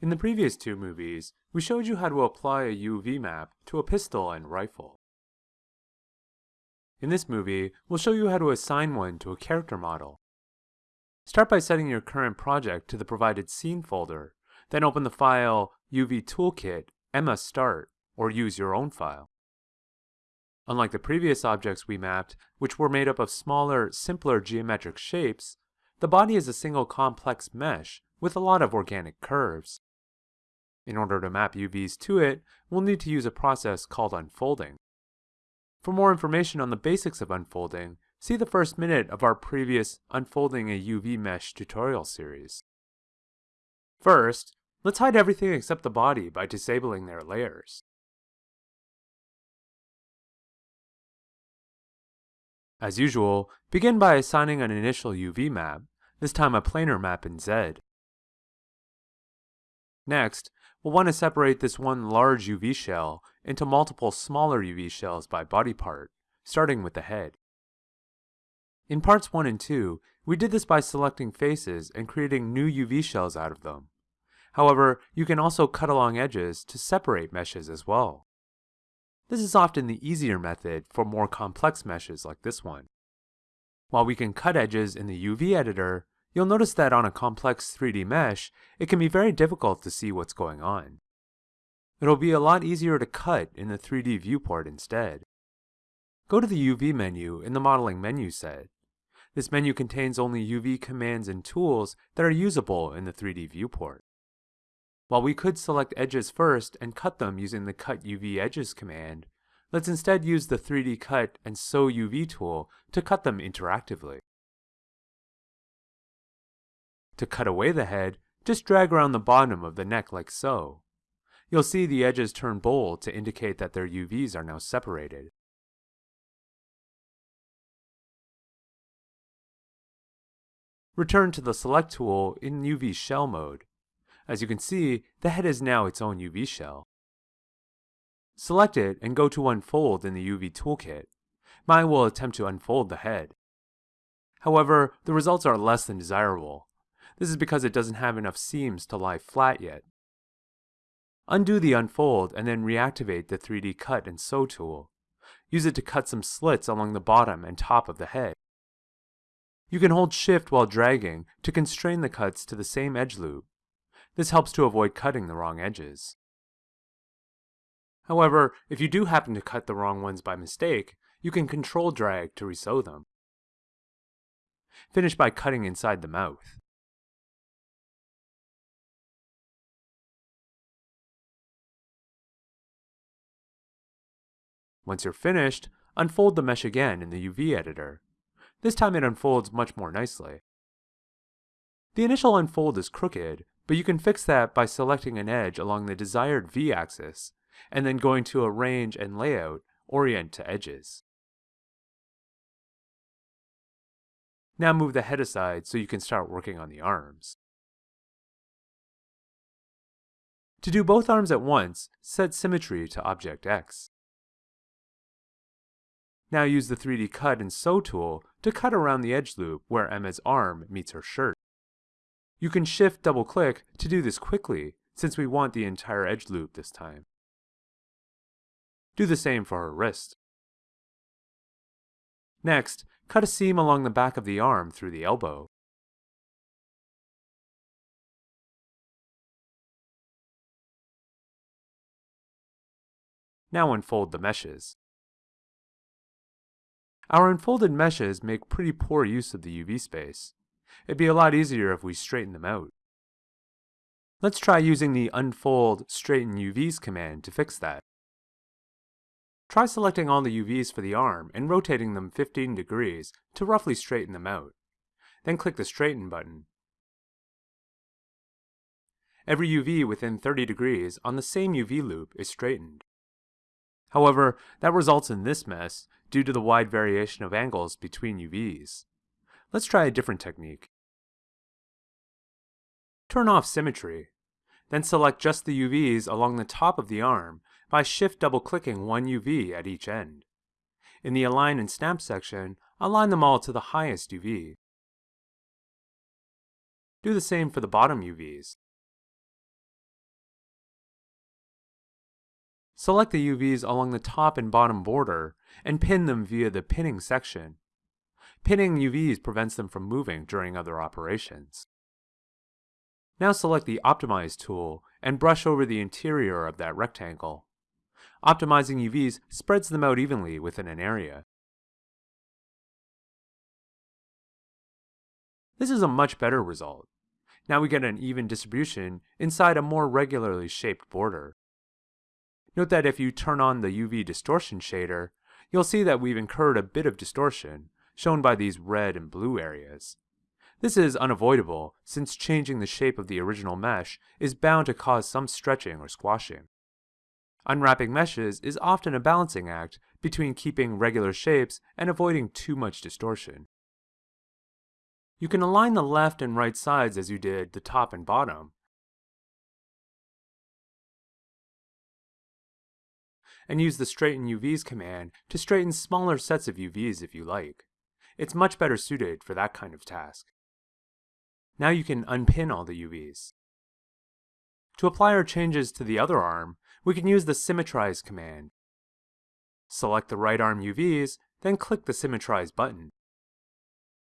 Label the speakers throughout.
Speaker 1: In the previous two movies, we showed you how to apply a UV map to a pistol and rifle. In this movie, we'll show you how to assign one to a character model. Start by setting your current project to the provided scene folder, then open the file UV Toolkit, Emma Start, or use your own file. Unlike the previous objects we mapped, which were made up of smaller, simpler geometric shapes, the body is a single complex mesh with a lot of organic curves. In order to map UVs to it, we'll need to use a process called unfolding. For more information on the basics of unfolding, see the first minute of our previous Unfolding a UV Mesh tutorial series. First, let's hide everything except the body by disabling their layers. As usual, begin by assigning an initial UV map, this time a planar map in Z. Next, we'll want to separate this one large UV shell into multiple smaller UV shells by body part, starting with the head. In parts 1 and 2, we did this by selecting faces and creating new UV shells out of them. However, you can also cut along edges to separate meshes as well. This is often the easier method for more complex meshes like this one. While we can cut edges in the UV editor, You'll notice that on a complex 3D mesh, it can be very difficult to see what's going on. It'll be a lot easier to cut in the 3D viewport instead. Go to the UV menu in the modeling menu set. This menu contains only UV commands and tools that are usable in the 3D viewport. While we could select edges first and cut them using the Cut UV Edges command, let's instead use the 3D Cut and Sew UV tool to cut them interactively. To cut away the head, just drag around the bottom of the neck like so. You'll see the edges turn bold to indicate that their UVs are now separated. Return to the Select tool in UV Shell mode. As you can see, the head is now its own UV shell. Select it and go to Unfold in the UV Toolkit. Maya will attempt to unfold the head. However, the results are less than desirable. This is because it doesn't have enough seams to lie flat yet. Undo the unfold and then reactivate the 3D Cut and Sew tool. Use it to cut some slits along the bottom and top of the head. You can hold shift while dragging to constrain the cuts to the same edge loop. This helps to avoid cutting the wrong edges. However, if you do happen to cut the wrong ones by mistake, you can control drag to resew them. Finish by cutting inside the mouth. Once you're finished, unfold the mesh again in the UV editor. This time it unfolds much more nicely. The initial unfold is crooked, but you can fix that by selecting an edge along the desired V-axis, and then going to Arrange and Layout, Orient to Edges. Now move the head aside so you can start working on the arms. To do both arms at once, set Symmetry to Object X. Now use the 3D Cut and Sew tool to cut around the edge loop where Emma's arm meets her shirt. You can shift double click to do this quickly since we want the entire edge loop this time. Do the same for her wrist. Next, cut a seam along the back of the arm through the elbow. Now unfold the meshes. Our unfolded meshes make pretty poor use of the UV space. It'd be a lot easier if we straighten them out. Let's try using the unfold straighten UVs command to fix that. Try selecting all the UVs for the arm and rotating them 15 degrees to roughly straighten them out. Then click the straighten button. Every UV within 30 degrees on the same UV loop is straightened. However, that results in this mess due to the wide variation of angles between UVs. Let's try a different technique. Turn off symmetry. Then select just the UVs along the top of the arm by shift double clicking one UV at each end. In the Align and Snap section, align them all to the highest UV. Do the same for the bottom UVs. select the UVs along the top and bottom border and pin them via the pinning section. Pinning UVs prevents them from moving during other operations. Now select the Optimize tool and brush over the interior of that rectangle. Optimizing UVs spreads them out evenly within an area. This is a much better result. Now we get an even distribution inside a more regularly shaped border. Note that if you turn on the UV distortion shader, you'll see that we've incurred a bit of distortion, shown by these red and blue areas. This is unavoidable, since changing the shape of the original mesh is bound to cause some stretching or squashing. Unwrapping meshes is often a balancing act between keeping regular shapes and avoiding too much distortion. You can align the left and right sides as you did the top and bottom, and use the Straighten UVs command to straighten smaller sets of UVs if you like. It's much better suited for that kind of task. Now you can unpin all the UVs. To apply our changes to the other arm, we can use the Symmetrize command. Select the right arm UVs, then click the Symmetrize button.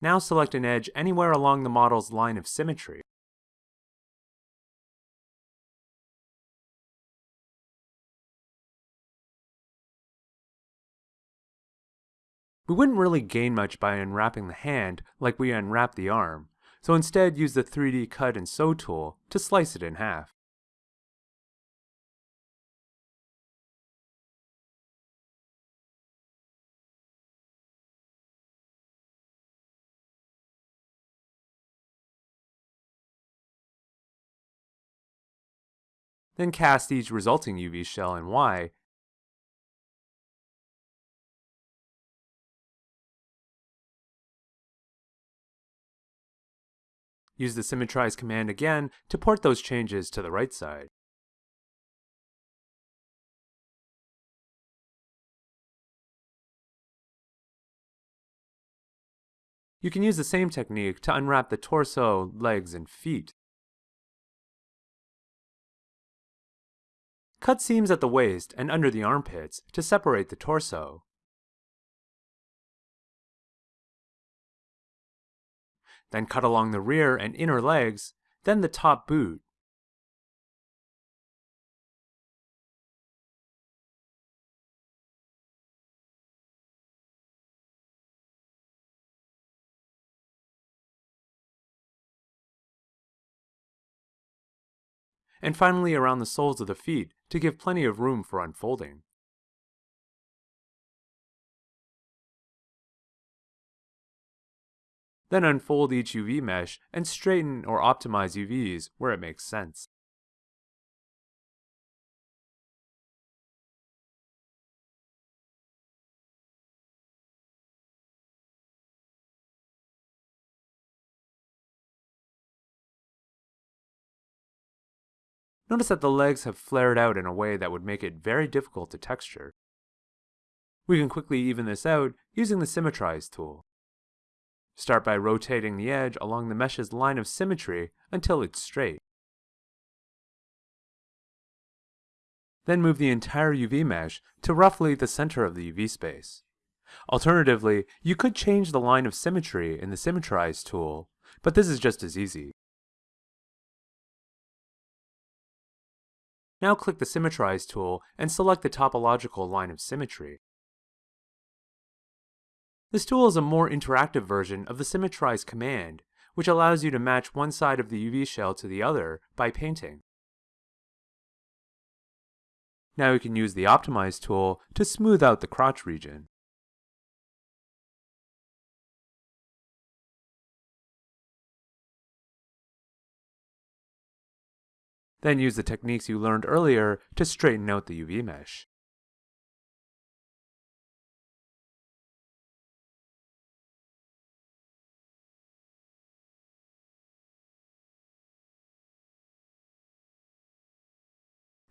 Speaker 1: Now select an edge anywhere along the model's line of symmetry. We wouldn't really gain much by unwrapping the hand like we unwrap the arm, so instead use the 3D Cut and Sew tool to slice it in half. Then cast each resulting UV shell in Y Use the Symmetrize command again to port those changes to the right side. You can use the same technique to unwrap the torso, legs, and feet. Cut seams at the waist and under the armpits to separate the torso. Then cut along the rear and inner legs, then the top boot. And finally around the soles of the feet to give plenty of room for unfolding. Then unfold each UV mesh and straighten or optimize UVs where it makes sense. Notice that the legs have flared out in a way that would make it very difficult to texture. We can quickly even this out using the Symmetrize tool. Start by rotating the edge along the mesh's line of symmetry until it's straight. Then move the entire UV mesh to roughly the center of the UV space. Alternatively, you could change the line of symmetry in the Symmetrize tool, but this is just as easy. Now click the Symmetrize tool and select the topological line of symmetry. This tool is a more interactive version of the Symmetrize command, which allows you to match one side of the UV shell to the other by painting. Now you can use the Optimize tool to smooth out the crotch region. Then use the techniques you learned earlier to straighten out the UV mesh.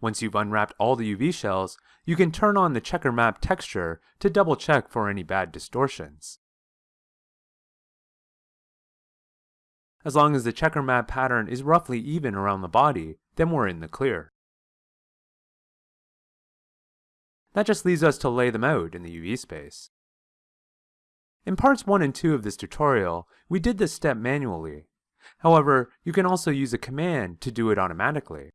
Speaker 1: Once you've unwrapped all the UV shells, you can turn on the checker map texture to double check for any bad distortions. As long as the checker map pattern is roughly even around the body, then we're in the clear. That just leaves us to lay them out in the UV space. In parts 1 and 2 of this tutorial, we did this step manually. However, you can also use a command to do it automatically.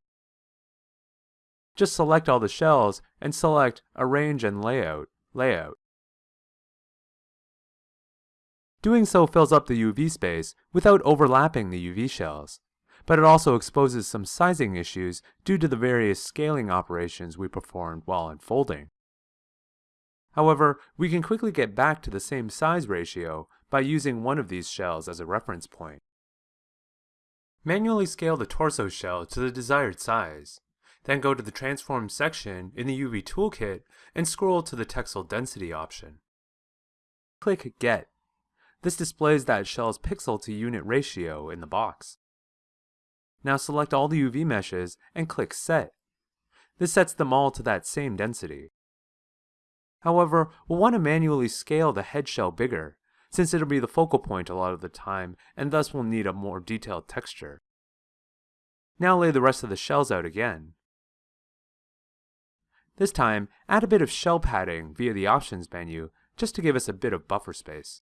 Speaker 1: Just select all the shells and select Arrange and Layout, Layout. Doing so fills up the UV space without overlapping the UV shells, but it also exposes some sizing issues due to the various scaling operations we performed while unfolding. However, we can quickly get back to the same size ratio by using one of these shells as a reference point. Manually scale the torso shell to the desired size. Then go to the Transform section in the UV Toolkit and scroll to the Texel Density option. Click Get. This displays that shell's pixel to unit ratio in the box. Now select all the UV meshes and click Set. This sets them all to that same density. However, we'll want to manually scale the head shell bigger, since it'll be the focal point a lot of the time and thus will need a more detailed texture. Now lay the rest of the shells out again. This time, add a bit of shell padding via the Options menu just to give us a bit of buffer space.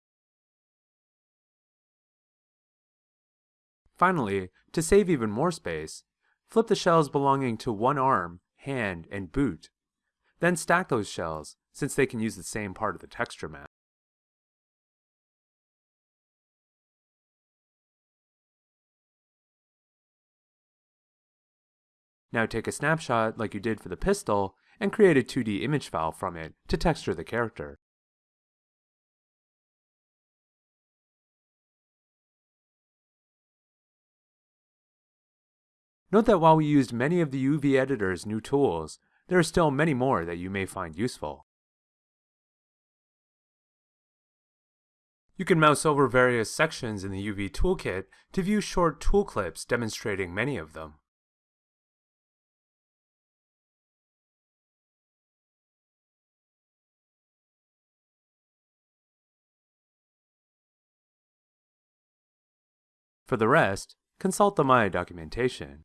Speaker 1: Finally, to save even more space, flip the shells belonging to one arm, hand, and boot. Then stack those shells, since they can use the same part of the texture map. Now take a snapshot like you did for the pistol and create a 2D image file from it to texture the character. Note that while we used many of the UV editor's new tools, there are still many more that you may find useful. You can mouse over various sections in the UV toolkit to view short tool clips demonstrating many of them. For the rest, consult the Maya documentation.